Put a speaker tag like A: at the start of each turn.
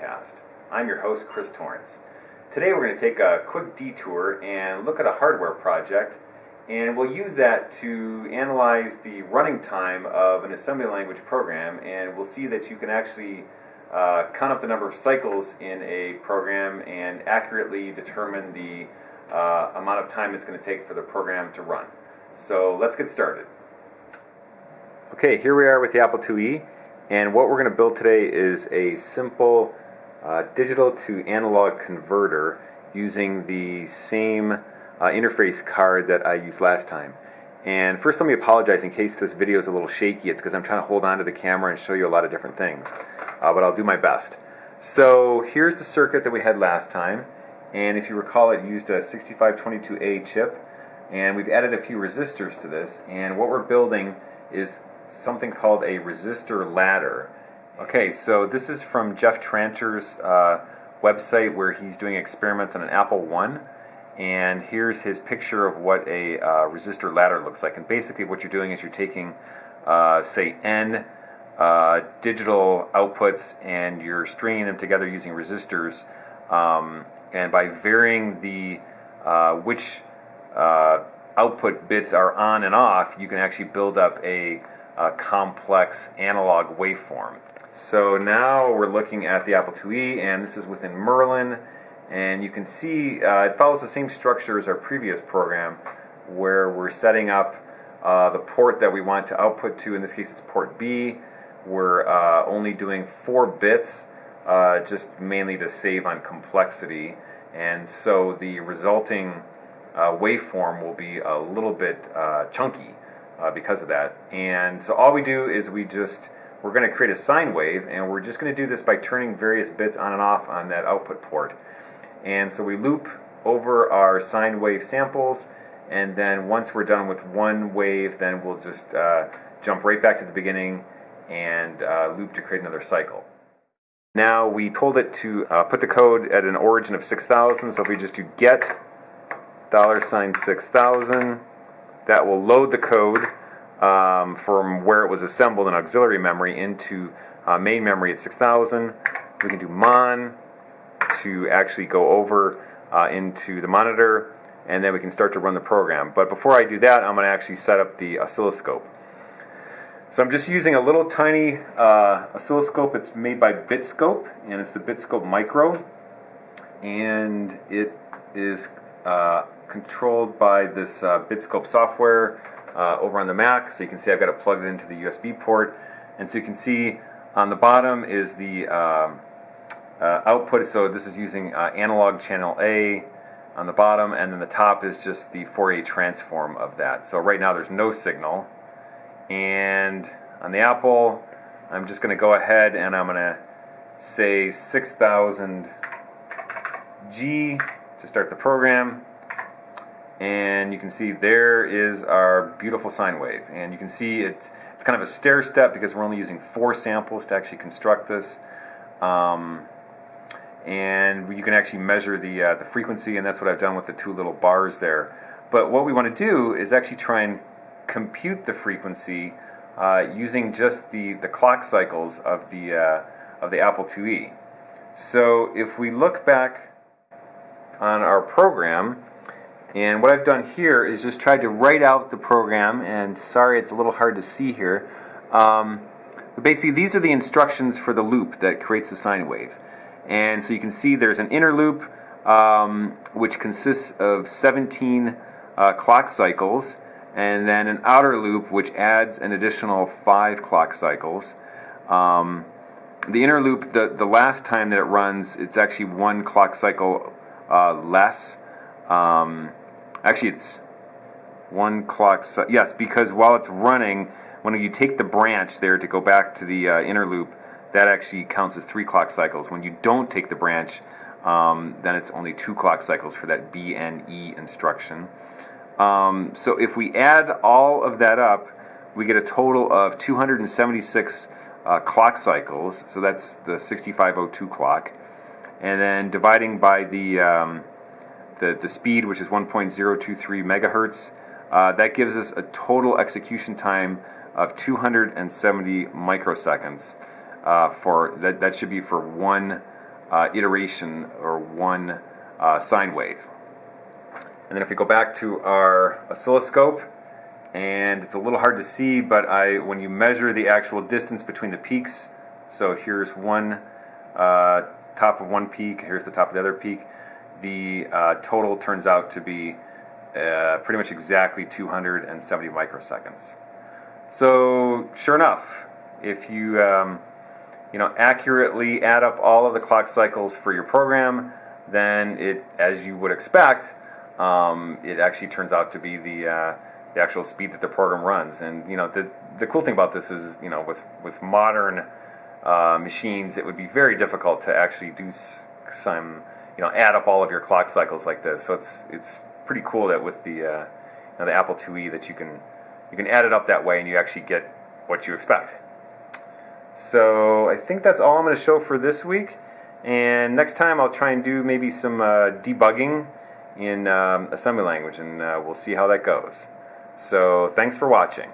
A: Podcast. I'm your host, Chris Torrence. Today we're going to take a quick detour and look at a hardware project, and we'll use that to analyze the running time of an assembly language program, and we'll see that you can actually uh, count up the number of cycles in a program and accurately determine the uh, amount of time it's going to take for the program to run. So let's get started. Okay, here we are with the Apple IIe. And what we're going to build today is a simple uh, digital to analog converter using the same uh, interface card that I used last time. And first let me apologize in case this video is a little shaky. It's because I'm trying to hold on to the camera and show you a lot of different things. Uh, but I'll do my best. So here's the circuit that we had last time. And if you recall, it used a 6522A chip. And we've added a few resistors to this. And what we're building is something called a resistor ladder. Okay, so this is from Jeff Tranter's uh, website where he's doing experiments on an Apple One. And here's his picture of what a uh, resistor ladder looks like. And basically, what you're doing is you're taking, uh, say, N uh, digital outputs and you're stringing them together using resistors. Um, and by varying the uh, which uh, output bits are on and off, you can actually build up a uh, complex analog waveform. So now we're looking at the Apple IIe, and this is within Merlin, and you can see uh, it follows the same structure as our previous program, where we're setting up uh, the port that we want to output to. In this case, it's port B. We're uh, only doing four bits, uh, just mainly to save on complexity, and so the resulting uh, waveform will be a little bit chunky uh, because of that. And so all we do is we just, we're going to create a sine wave, and we're just going to do this by turning various bits on and off on that output port. And so we loop over our sine wave samples, and then once we're done with one wave, then we'll just uh, jump right back to the beginning and uh, loop to create another cycle. Now we told it to uh, put the code at an origin of 6000, so if we just do get dollar sign 6000, that will load the code um, from where it was assembled in auxiliary memory into uh, main memory at 6000. We can do mon to actually go over uh, into the monitor and then we can start to run the program. But before I do that, I'm going to actually set up the oscilloscope. So I'm just using a little tiny uh, oscilloscope. It's made by Bitscope, and it's the Bitscope Micro. And it is uh, controlled by this uh, Bitscope software uh, over on the Mac. So you can see I've got it plugged into the USB port. And so you can see on the bottom is the um, uh, output. So this is using uh, analog channel A on the bottom. And then the top is just the Fourier transform of that. So right now there's no signal. And on the Apple, I'm just going to go ahead and I'm going to say 6000 G to start the program and you can see there is our beautiful sine wave. And you can see it's, it's kind of a stair step because we're only using four samples to actually construct this. Um, and you can actually measure the, uh, the frequency and that's what I've done with the two little bars there. But what we want to do is actually try and compute the frequency uh, using just the, the clock cycles of the, uh, of the Apple IIe so if we look back on our program and what I've done here is just tried to write out the program, and sorry it's a little hard to see here. Um, basically, these are the instructions for the loop that creates the sine wave. And so you can see there's an inner loop, um, which consists of 17 uh, clock cycles, and then an outer loop, which adds an additional 5 clock cycles. Um, the inner loop, the, the last time that it runs, it's actually one clock cycle uh, less. Um, Actually, it's one clock. yes, because while it's running, when you take the branch there to go back to the uh, inner loop, that actually counts as three clock cycles. When you don't take the branch, um, then it's only two clock cycles for that BNE instruction. Um, so if we add all of that up, we get a total of 276 uh, clock cycles. So that's the 6502 clock. And then dividing by the um, the, the speed, which is 1.023 megahertz. Uh, that gives us a total execution time of 270 microseconds. Uh, for that, that should be for one uh, iteration or one uh, sine wave. And then if we go back to our oscilloscope, and it's a little hard to see, but I when you measure the actual distance between the peaks, so here's one uh, top of one peak, here's the top of the other peak, the uh, total turns out to be uh, pretty much exactly 270 microseconds. So sure enough, if you um, you know accurately add up all of the clock cycles for your program, then it, as you would expect, um, it actually turns out to be the uh, the actual speed that the program runs. And you know the the cool thing about this is you know with with modern uh, machines, it would be very difficult to actually do some you know add up all of your clock cycles like this. So it's it's pretty cool that with the uh, you know, the Apple IIe that you can you can add it up that way and you actually get what you expect. So I think that's all I'm going to show for this week. And next time I'll try and do maybe some uh, debugging in um, assembly language and uh, we'll see how that goes. So thanks for watching.